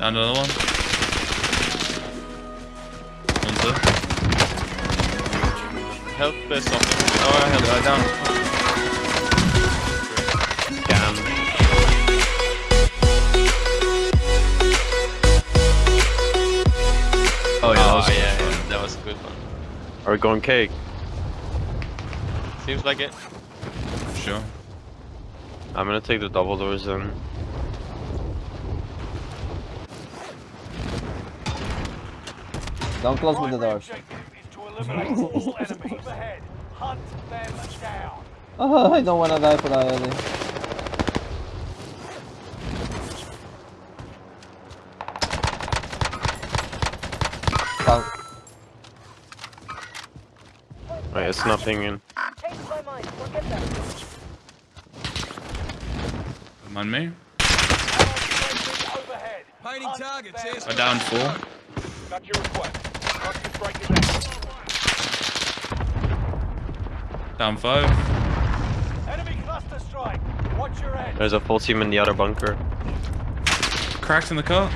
Down another one. One's there. Help stop him. Oh, I help. Uh, down. Damn. Oh, yeah. that Oh, was- yeah, yeah, that was a good one. Are we going cake? Seems like it. Sure. I'm gonna take the double doors then. Don't close with the doors. objective is to eliminate all enemies. Overhead, hunt them down. Oh, I don't wanna die for that, Ellie. Down. Wait, it's nothing in. Changed my mind. Forget me. Overhead. Painting targets. I down four. Got your request. Target break is out. Down five. Enemy cluster strike. Watch your head. There's a full team in the other bunker. Cracked in the car.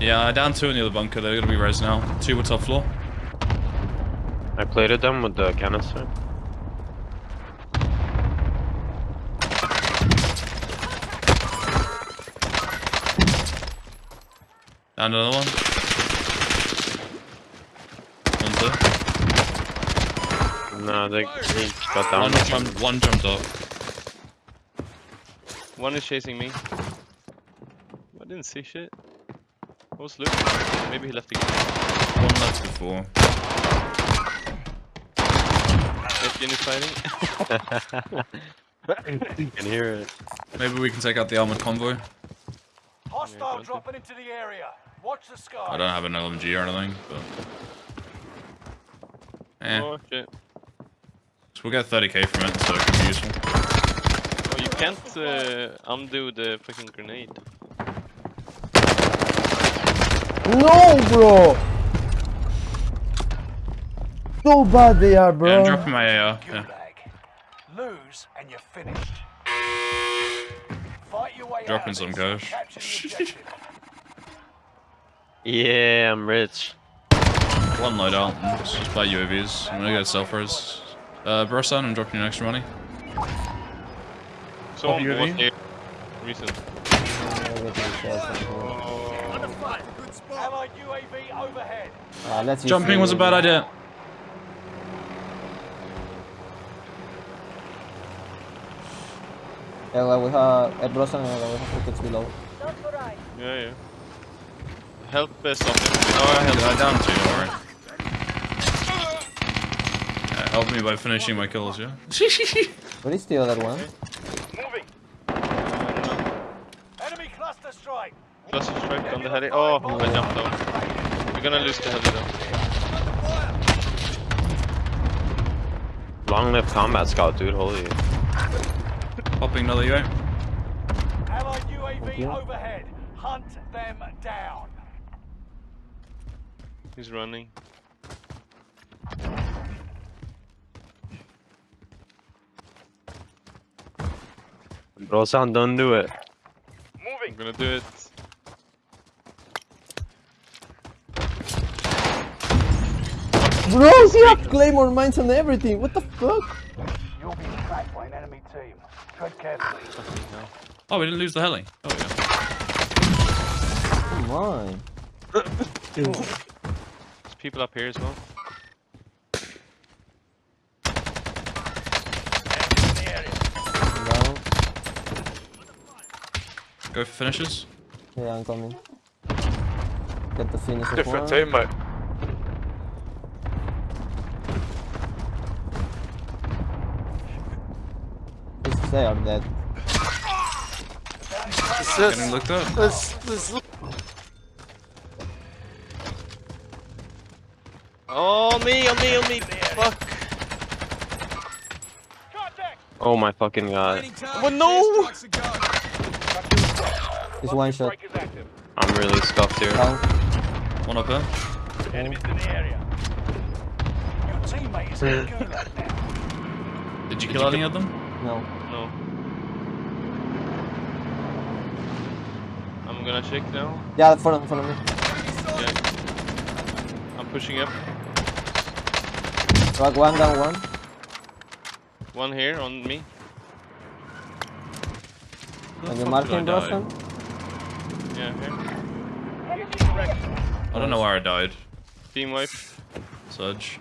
Yeah, I down two in the other bunker. They're gonna be res now. Two were top floor. I plated them with the canister. Down another one. One's there. No, they, they got One, down. jumped, one jumped off. One is chasing me. I didn't see shit. What was Luke? Maybe he left the game. One left before. Etienne is fighting. you can hear it. Maybe we can take out the armored convoy. Hostile dropping into the area. Watch the sky. I don't have an LMG or anything, but. Eh. oh shit. So we'll get 30k from it, so it could be useful. Oh, you can't uh, undo the fucking grenade. No, bro! So bad they are, bro. Yeah, I'm dropping my AR. Yeah. Lose and you're finished. Fight your way Dropping out some cash. this. Capture the objective. Yeah, I'm rich. One loadout, and just just buy UAVs. I'm gonna go self res. Uh, Brosan, I'm dropping you an extra money. Someone UAV? was here. Recent. Allied UAV overhead. Let's Jumping was a bad idea. Yeah, we have a Brosan and we have tickets below. Not for I. Yeah, yeah. Help uh, stop him. Oh, I Yeah, help. down two, alright. Yeah, help me by finishing my kills, yeah? Where is the other one? Moving. Enemy cluster strike. Cluster strike on the heli. Oh, I jumped down. We're gonna lose the heli though. Long live combat scout, dude. Holy. Popping another UA. Allied UAV overhead. Hunt them down. He's running. Bro, son, don't do it. Moving. I'm gonna do it. Bro, he have claymore mines and everything. What the fuck? You'll be tracked by an enemy team. Tread carefully. Oh, we didn't lose the heli. Oh, yeah. Come on. There's people up here as well. Enemies in the area. Down. Go for finishes. Yeah, I'm coming. Get the finish of Different one. team, mate. Just They are dead. Getting looked up. Oh, me, on me, on me. Fuck. Contact. Oh my fucking god. Painting Oh, no! airstrikes are go. It's one shot. Strike is active. I'm really scuffed here. Down. One up there. Enemies in the area. Your teammate is in the gulag now. Did you kill any of them? No. No. I'm gonna check now. Yeah, in front of, in front of me. Yeah. I'm pushing up. Rock one down one. One here on me. Are you marking I? Yeah, here. I don't know where I died. Team wipe. Surge.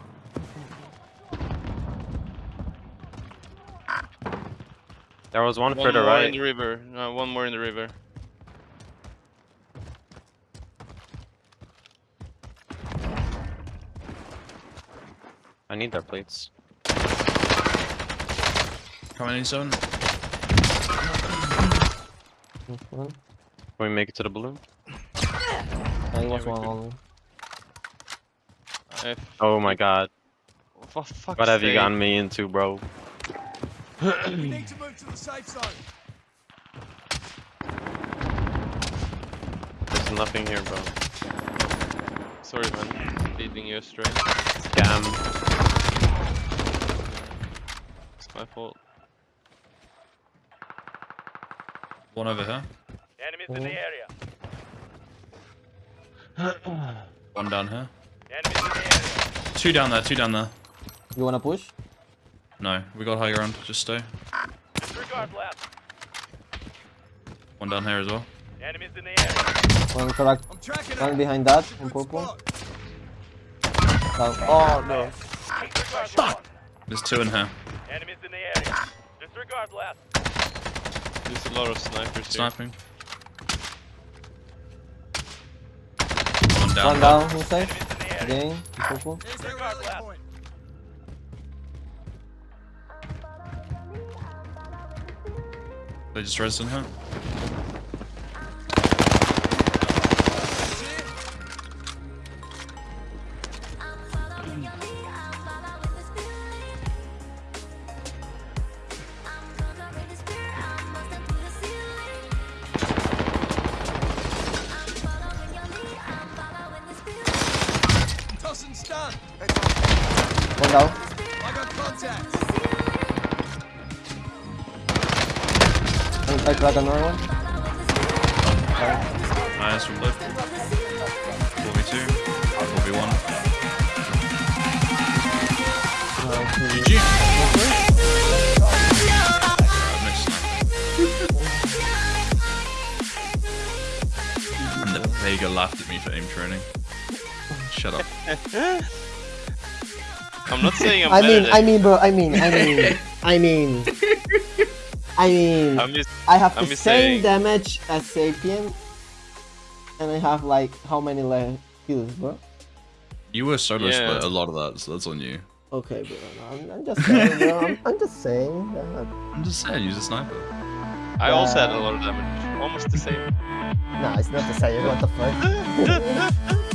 There was one, One further more right. in the river. No, one more in the river. I need their plates. Coming in zone. Mhm. Can we make it to the balloon? I was we one could. only. F. Oh my god. For fuck's What have you gotten me into, bro? We need to move to the safe zone. There's nothing here, bro. Sorry, man. Leading you astray. Scam. It's my fault. One over here. Enemies in the area. One down here. Enemies in the area. Two down there. Two down there. You wanna push? No, we got high ground. Just stay. Disregard left. One down here as well. Enemies in the area. One correct. I'm tracking One behind that, in purple. Down. Oh no. Disregard Fuck. There's two in here. Enemies in the area. Disregard left. There's a lot of snipers here. Sniping. One down. One down inside. Enemies in the area. Again, in purple. Disregard left. They just resed in here. One down. I got contact. I crack another one. Nice from left. 4v2. 4v1. GG. Nice snipe. and the Vega laughed at me for aim training. Shut up. I'm not saying I'm I mean, I mean, bro. I mean, I mean, I mean, I mean. I'm just I have I'm the just same saying. damage as Sapien, and I have like how many left kills, bro? You were solo Yeah. split a lot of that, so that's on you. Okay, bro. I'm, I'm just saying, bro. I'm, I'm just saying. That. I'm just saying, use a sniper. I also had a lot of damage. Almost the same. Nah, it's not the same. What the fuck?